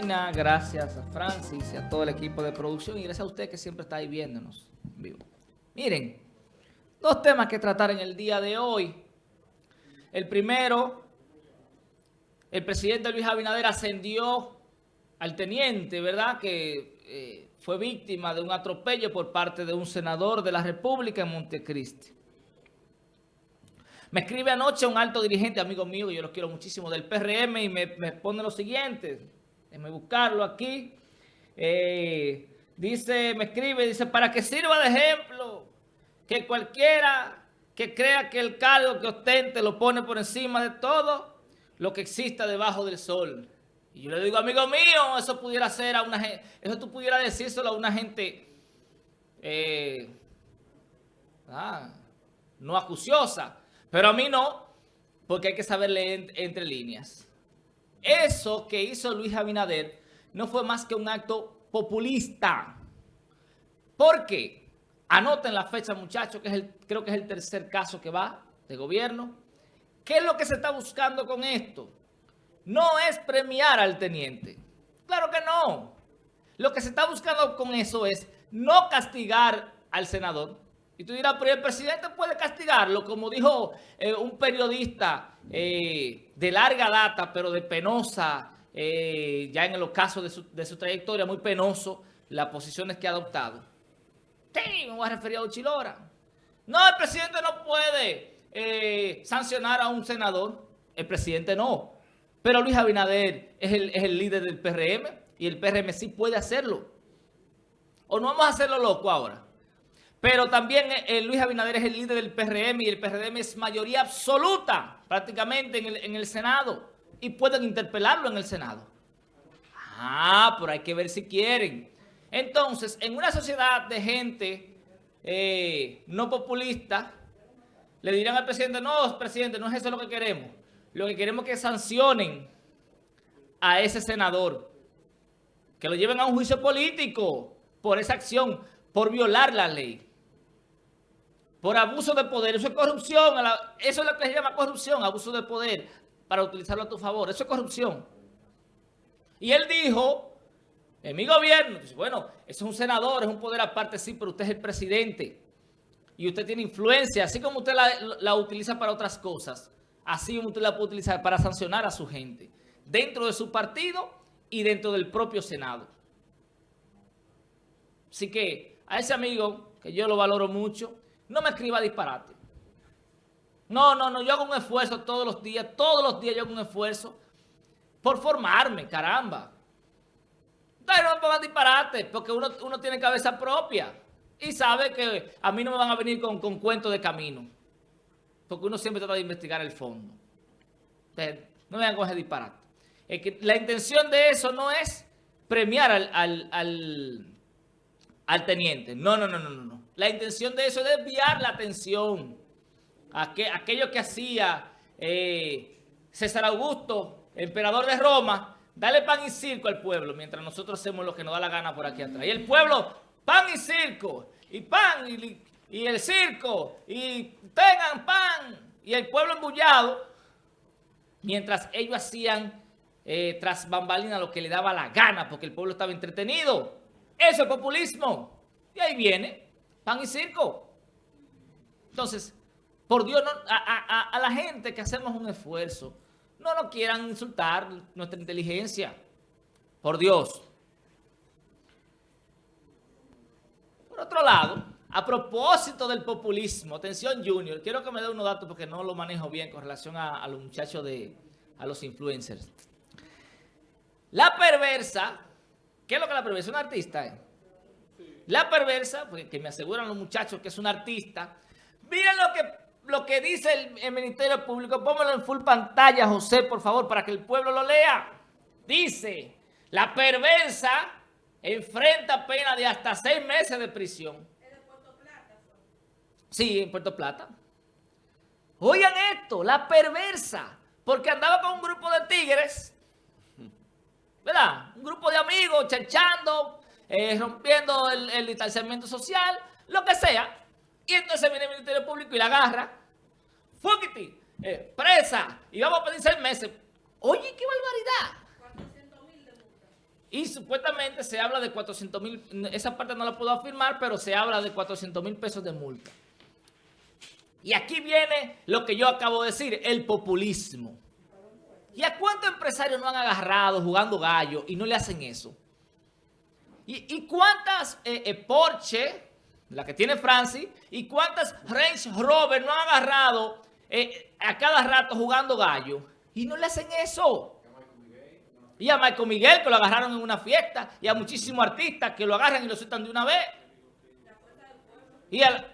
Gracias a Francis y a todo el equipo de producción y gracias a usted que siempre está ahí viéndonos en vivo. Miren, dos temas que tratar en el día de hoy. El primero, el presidente Luis Abinader ascendió al teniente, ¿verdad?, que eh, fue víctima de un atropello por parte de un senador de la República en Montecristi. Me escribe anoche un alto dirigente, amigo mío, yo lo quiero muchísimo, del PRM, y me, pone lo siguiente. Déjame buscarlo aquí. Eh, dice, me escribe, dice, para que sirva de ejemplo, que cualquiera que crea que el cargo que ostente lo pone por encima de todo lo que exista debajo del sol. Y yo le digo, amigo mío, eso pudiera ser a una gente, eso tú pudieras decírselo a una gente eh, ah, no acuciosa. Pero a mí no, porque hay que saber leer entre líneas. Eso que hizo Luis Abinader no fue más que un acto populista. ¿Por qué? Anoten la fecha, muchachos, que es el, creo que es el tercer caso que va de gobierno. ¿Qué es lo que se está buscando con esto? No es premiar al teniente. Claro que no. Lo que se está buscando con eso es no castigar al senador, y tú dirás, pero el presidente puede castigarlo, como dijo eh, un periodista eh, de larga data, pero de penosa, eh, ya en los casos de su, de su, trayectoria, muy penoso, las posiciones que ha adoptado. Sí, me voy a referir a Uchilora. No, el presidente no puede sancionar a un senador. El presidente no. Pero Luis Abinader es el, es el líder del PRM y el PRM sí puede hacerlo. ¿O no vamos a hacerlo loco ahora? Pero también eh, eh, Luis Abinader es el líder del PRM y el PRM es mayoría absoluta prácticamente en el, Senado. Y pueden interpelarlo en el Senado. Ah, pero hay que ver si quieren. Entonces, en una sociedad de gente eh, no populista, le dirán al presidente, no, presidente, no es eso lo que queremos. Lo que queremos es que sancionen a ese senador. Que lo lleven a un juicio político por esa acción, por violar la ley por abuso de poder. Eso es corrupción. Eso es lo que se llama corrupción, abuso de poder, para utilizarlo a tu favor. Eso es corrupción. Y él dijo, en mi gobierno, bueno, eso es un senador, es un poder aparte, sí, pero usted es el presidente. Y usted tiene influencia, así como usted la, la utiliza para otras cosas, así como usted la puede utilizar para sancionar a su gente, dentro de su partido y dentro del propio Senado. Así que a ese amigo, que yo lo valoro mucho, no me escriba disparate. No, no, no, yo hago un esfuerzo todos los días, todos los días yo hago un esfuerzo por formarme, caramba. No me pongan disparate, porque uno, tiene cabeza propia y sabe que a mí no me van a venir con, con cuentos de camino, porque uno siempre trata de investigar el fondo. no me van a coger disparate. La intención de eso no es premiar al, al, al teniente. No, no, no, no, no. La intención de eso es desviar la atención. a aquello que hacía eh, César Augusto, emperador de Roma, dale pan y circo al pueblo, mientras nosotros hacemos lo que nos da la gana por aquí atrás. Y el pueblo, pan y circo, y pan y, el circo, y tengan pan, y el pueblo embullado, mientras ellos hacían eh, tras bambalina lo que le daba la gana, porque el pueblo estaba entretenido. Eso es populismo. Y ahí viene pan y circo. Entonces, por Dios, a, la gente que hacemos un esfuerzo, no nos quieran insultar nuestra inteligencia. Por Dios. Por otro lado, a propósito del populismo, atención Junior, quiero que me dé unos datos porque no lo manejo bien con relación a, los muchachos de, a los influencers. La perversa, ¿qué es lo que la perversa? Un artista, ¿eh? La perversa, porque que me aseguran los muchachos que es un artista. Miren lo que, lo que dice el, Ministerio Público. Póngalo en full pantalla, José, por favor, para que el pueblo lo lea. Dice, la perversa enfrenta pena de hasta seis meses de prisión. ¿Es de Puerto Plata? Sí, en Puerto Plata. Oigan esto, la perversa, porque andaba con un grupo de tigres, ¿verdad? Un grupo de amigos, chanchando, eh, rompiendo el, distanciamiento social, lo que sea. Y entonces viene el Ministerio Público y la agarra. Fúquiti, eh, presa, y vamos a pedir seis meses. Oye, qué barbaridad. Y supuestamente se habla de 400 mil, esa parte no la puedo afirmar, pero se habla de 400 mil pesos de multa. Y aquí viene lo que yo acabo de decir, el populismo. ¿Y a cuántos empresarios no han agarrado jugando gallo y no le hacen eso? ¿Y, cuántas eh, eh, Porsche, la que tiene Francis, y cuántas Range Rover no han agarrado eh, a cada rato jugando gallo y no le hacen eso? Y a Michael Miguel, que lo agarraron en una fiesta, y a muchísimos artistas que lo agarran y lo sueltan de una vez. Y a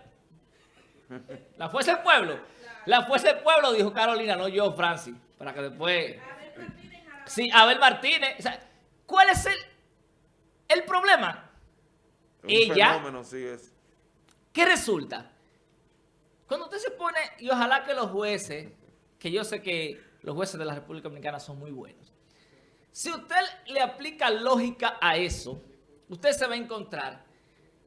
la, fuerza del pueblo. La fuerza del pueblo, dijo Carolina, no yo, Francis. Para que después... Sí, Abel Martínez. ¿Cuál es el, el problema? Ella... ¿Qué resulta? Cuando usted se pone, y ojalá que los jueces, que yo sé que los jueces de la República Dominicana son muy buenos, si usted le aplica lógica a eso, usted se va a encontrar,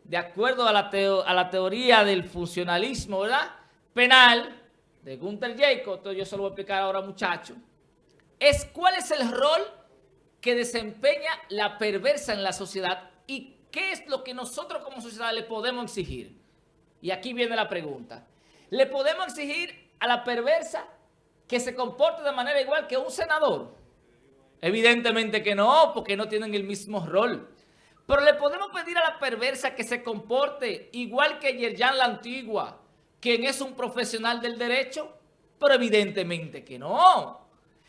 de acuerdo a la, a la teoría del funcionalismo ¿verdad? penal de Gunther Jacob, yo se lo voy a explicar ahora muchacho, es cuál es el rol que desempeña la perversa en la sociedad y qué es lo que nosotros como sociedad le podemos exigir. Y aquí viene la pregunta. ¿Le podemos exigir a la perversa que se comporte de manera igual que un senador? Evidentemente que no, porque no tienen el mismo rol. Pero le podemos pedir a la perversa que se comporte igual que Yerjan la Antigua, quien es un profesional del derecho, pero evidentemente que no.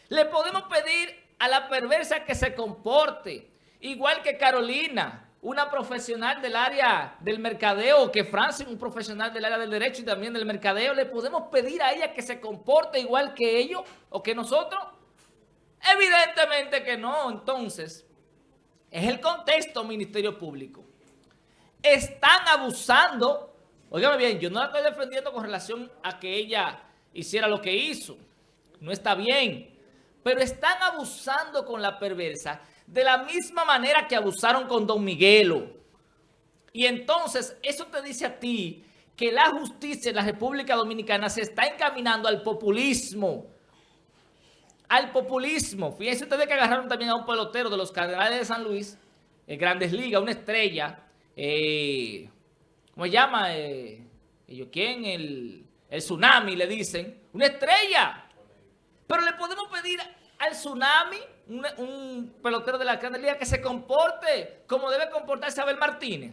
Le podemos pedir a la perversa que se comporte igual que Carolina, una profesional del área del mercadeo, que Francis, un profesional del área del derecho y también del mercadeo, le podemos pedir a ella que se comporte igual que ellos o que nosotros. Evidentemente que no. Entonces, es el contexto Ministerio Público. Están abusando. Óigame bien, yo no la estoy defendiendo con relación a que ella hiciera lo que hizo. No está bien. Pero están abusando con la perversa de la misma manera que abusaron con Don Miguelo. Y entonces, eso te dice a ti que la justicia en la República Dominicana se está encaminando al populismo al populismo. Fíjense ustedes que agarraron también a un pelotero de los Cardenales de San Luis, en Grandes Ligas, una estrella, eh, ¿cómo se llama? Eh, ¿Quién? El Tsunami, le dicen. Una estrella. Pero le podemos pedir al Tsunami, un, pelotero de la Grandes que se comporte como debe comportarse Abel Martínez.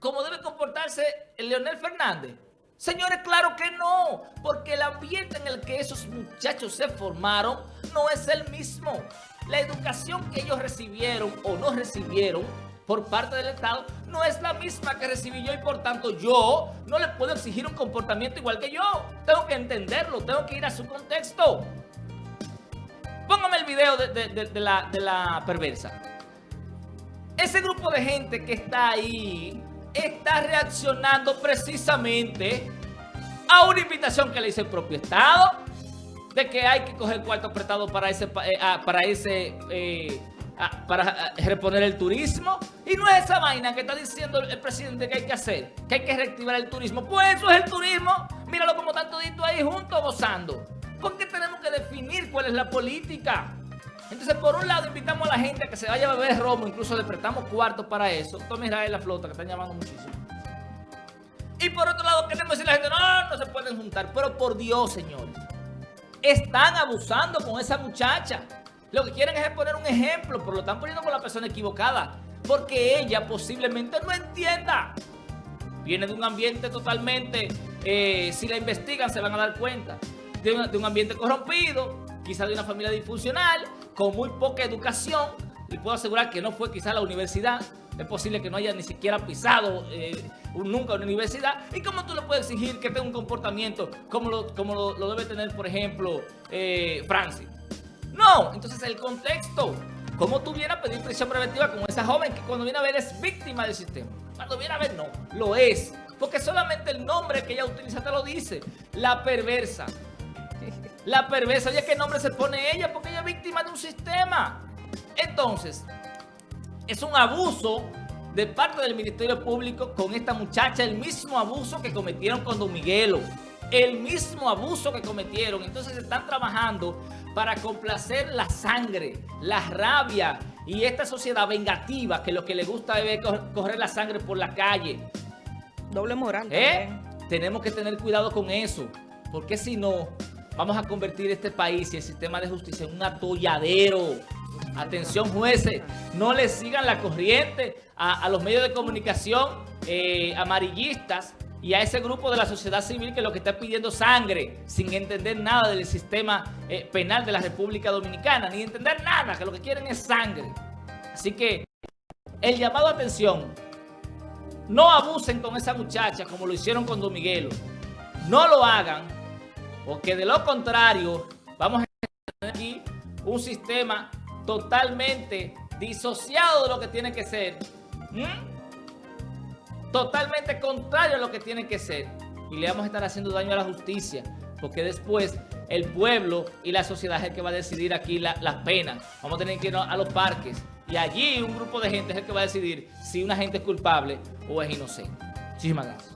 Como debe comportarse el Leonel Fernández. Señores, claro que no, porque el ambiente en el que esos muchachos se formaron no es el mismo. La educación que ellos recibieron o no recibieron por parte del Estado no es la misma que recibí yo y por tanto yo no le puedo exigir un comportamiento igual que yo. Tengo que entenderlo, tengo que ir a su contexto. Póngame el video de, la, perversa. Ese grupo de gente que está ahí está reaccionando precisamente a una invitación que le hizo el propio Estado de que hay que coger cuarto apretado para ese eh, ah, para ese eh, ah, para ah, reponer el turismo y no es esa vaina que está diciendo el presidente que hay que hacer que hay que reactivar el turismo pues eso es el turismo míralo como están toditos ahí juntos gozando porque tenemos que definir cuál es la política entonces, por un lado, invitamos a la gente a que se vaya a beber romo, incluso le prestamos cuartos para eso. Toma Israel la flota, que están llamando muchísimo. Y por otro lado, queremos decirle a la gente, no, no se pueden juntar. Pero por Dios, señores, están abusando con esa muchacha. Lo que quieren es poner un ejemplo, pero lo están poniendo con la persona equivocada. Porque ella posiblemente no entienda. Viene de un ambiente totalmente, eh, si la investigan se van a dar cuenta, de, un ambiente corrompido, quizá de una familia disfuncional, con muy poca educación, y puedo asegurar que no fue quizá la universidad, es posible que no haya ni siquiera pisado eh, nunca una universidad. ¿Y cómo tú le puedes exigir que tenga un comportamiento como lo, como lo, debe tener, por ejemplo, eh, Francis? No, entonces el contexto. ¿Cómo tú vienes a pedir prisión preventiva con esa joven que cuando viene a ver es víctima del sistema? Cuando viene a ver, no, lo es. Porque solamente el nombre que ella utiliza te lo dice. La perversa. La perversa, oye, ¿qué nombre se pone ella? Porque ella es víctima de un sistema. Entonces, es un abuso de parte del Ministerio Público con esta muchacha, el mismo abuso que cometieron con Don Miguelo. El mismo abuso que cometieron. Entonces están trabajando para complacer la sangre, la rabia Y esta sociedad vengativa que lo que le gusta es cor- correr la sangre por la calle. Doble moral ¿eh? Tenemos que tener cuidado con eso. Porque si no, vamos a convertir este país y el sistema de justicia en un atolladero. Atención jueces, no le sigan la corriente a, a los medios de comunicación eh, amarillistas y a ese grupo de la sociedad civil que lo que está pidiendo sangre sin entender nada del sistema eh, penal de la República Dominicana, ni entender nada, que lo que quieren es sangre. Así que el llamado a atención, no abusen con esa muchacha como lo hicieron con Don Miguelo. No lo hagan, porque de lo contrario vamos a tener aquí un sistema totalmente disociado de lo que tiene que ser. ¿Mm? Totalmente contrario a lo que tiene que ser. Y le vamos a estar haciendo daño a la justicia, porque después el pueblo y la sociedad es el que va a decidir aquí la- las penas. Vamos a tener que ir a los parques y allí un grupo de gente es el que va a decidir si una gente es culpable o es inocente. Muchísimas gracias.